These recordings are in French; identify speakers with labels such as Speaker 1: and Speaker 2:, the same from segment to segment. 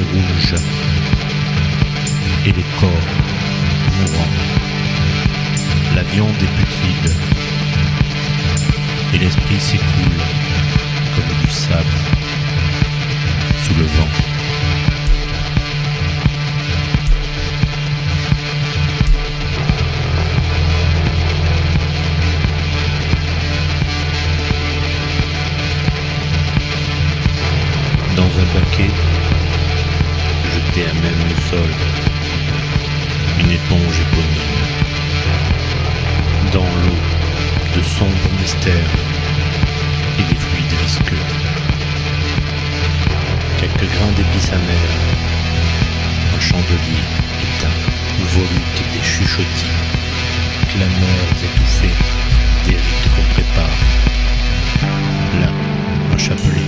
Speaker 1: rouge et les corps mourants. La viande est putride et l'esprit s'écoule comme du sable sous le vent. Dans un baquet, à même le sol, une éponge éponyme. Dans l'eau, de sombres mystères et des fluides visqueux. Quelques grains d'épices amères, un chandelier éteint, volute des chuchotis, clameurs étouffées, des rites qu'on prépare. Là, un chapelet.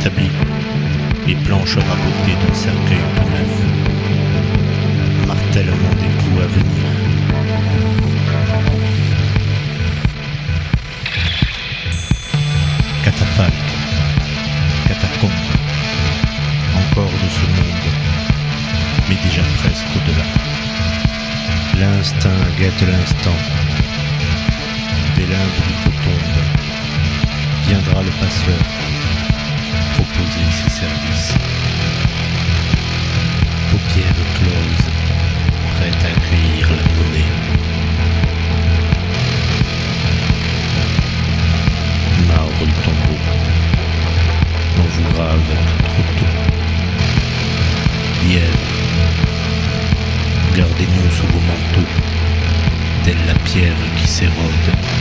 Speaker 1: Sur un établi, les planches rabotées d'un cercueil tout neuf. Martèlement des coups à venir. Catafalque, catacombe, encore de ce monde, mais déjà presque au-delà. L'instinct guette l'instant, des limbes du tombe viendra le passeur proposer ses services. Paupières closes, prêtes à accueillir la monnaie. Marbre du tombeau, on vous grave trop tôt. Lièvre, gardez-nous sous vos manteaux, telle la pierre qui s'érode